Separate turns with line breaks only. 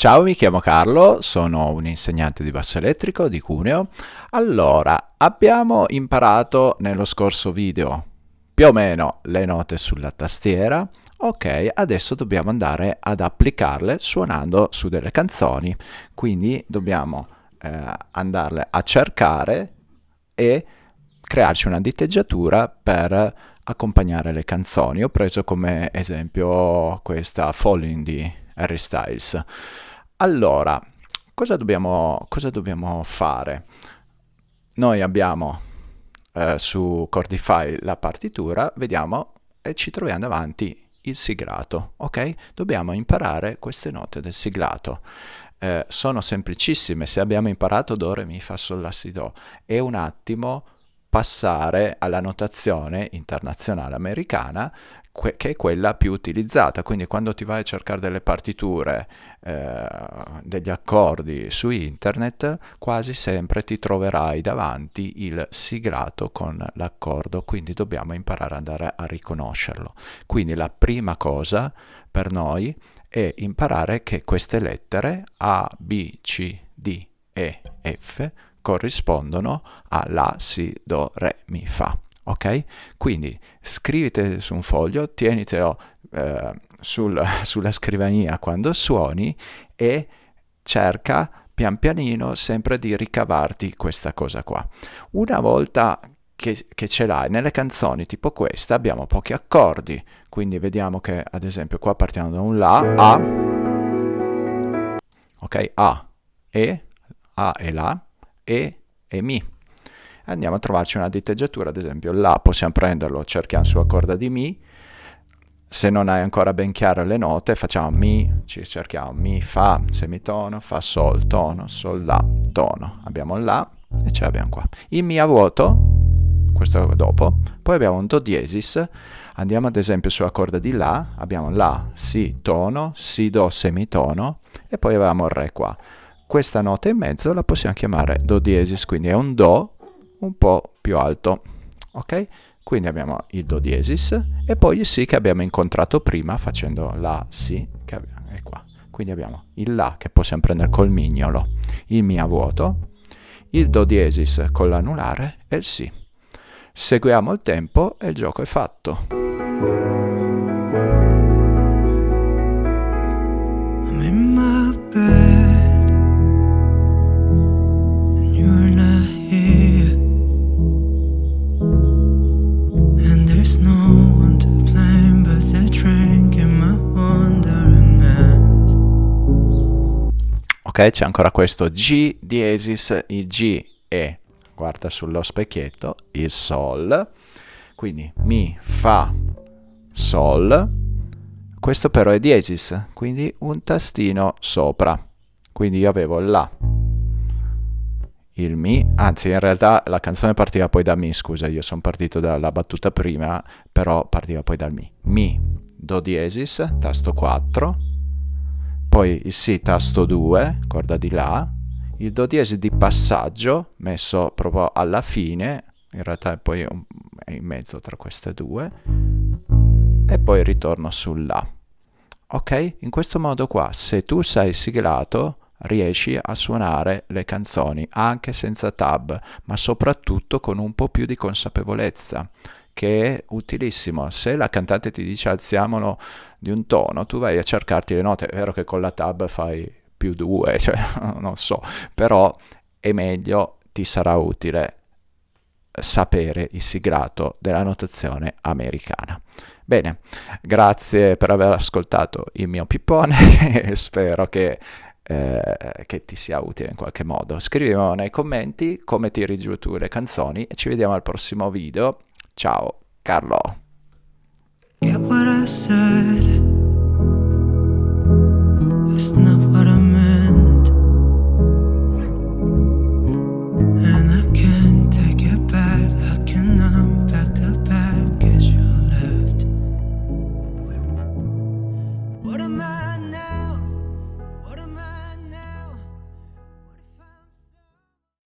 Ciao, mi chiamo Carlo, sono un insegnante di basso elettrico di Cuneo. Allora, abbiamo imparato nello scorso video più o meno le note sulla tastiera. Ok, adesso dobbiamo andare ad applicarle suonando su delle canzoni. Quindi dobbiamo eh, andarle a cercare e crearci una diteggiatura per accompagnare le canzoni. Ho preso come esempio questa Falling di Harry Styles. Allora, cosa dobbiamo, cosa dobbiamo fare? Noi abbiamo eh, su Cordify la partitura, vediamo e ci troviamo davanti il siglato, ok? Dobbiamo imparare queste note del siglato. Eh, sono semplicissime, se abbiamo imparato Do, Re, Mi, Fa, Sol, La, Si, Do, è un attimo passare alla notazione internazionale americana che è quella più utilizzata, quindi quando ti vai a cercare delle partiture, eh, degli accordi su internet, quasi sempre ti troverai davanti il siglato con l'accordo, quindi dobbiamo imparare ad andare a riconoscerlo. Quindi la prima cosa per noi è imparare che queste lettere A, B, C, D, E, F corrispondono a La, Si, Do, Re, Mi, Fa ok? Quindi scrivete su un foglio, tienitelo eh, sul, sulla scrivania quando suoni e cerca pian pianino sempre di ricavarti questa cosa qua. Una volta che, che, ce l'hai nelle canzoni tipo questa abbiamo pochi accordi, quindi vediamo che ad esempio qua partiamo da un La, A, ok, A, E, A e La, E e Mi andiamo a trovarci una diteggiatura, ad esempio La possiamo prenderlo, cerchiamo sulla corda di Mi, se non hai ancora ben chiare le note facciamo Mi, ci cerchiamo Mi, Fa, semitono, Fa, Sol, tono, Sol, La, tono, abbiamo La e ce l'abbiamo qua. Il Mi a vuoto, questo dopo, poi abbiamo un Do diesis, andiamo ad esempio sulla corda di La, abbiamo La, Si, tono, Si, Do, semitono e poi abbiamo Re qua. Questa nota in mezzo la possiamo chiamare Do diesis, quindi è un Do un po' più alto. Ok? Quindi abbiamo il Do diesis e poi il Si che abbiamo incontrato prima facendo La, Si, che è qua. Quindi abbiamo il La che possiamo prendere col mignolo, il Mi a vuoto, il Do diesis con l'anulare e il Si. Seguiamo il tempo e il gioco è fatto. Ok? C'è ancora questo G diesis, il G è, guarda sullo specchietto, il Sol, quindi Mi, Fa, Sol, questo però è diesis, quindi un tastino sopra, quindi io avevo La, il Mi, anzi in realtà la canzone partiva poi da Mi, scusa, io sono partito dalla battuta prima, però partiva poi dal Mi. Mi, Do diesis, tasto 4, poi il Si tasto 2, corda di La, il Do diesis di passaggio messo proprio alla fine, in realtà è poi è in mezzo tra queste due, e poi ritorno sul La. Ok? In questo modo qua, se tu sei siglato, riesci a suonare le canzoni anche senza tab, ma soprattutto con un po' più di consapevolezza che è utilissimo. Se la cantante ti dice alziamolo di un tono, tu vai a cercarti le note. È vero che con la tab fai più due, cioè non so, però è meglio, ti sarà utile sapere il siglato della notazione americana. Bene, grazie per aver ascoltato il mio pippone e spero che, eh, che ti sia utile in qualche modo. Scrivimi nei commenti come tiri giù tu le canzoni e ci vediamo al prossimo video. Ciao, Carlo. Get what I said. It's not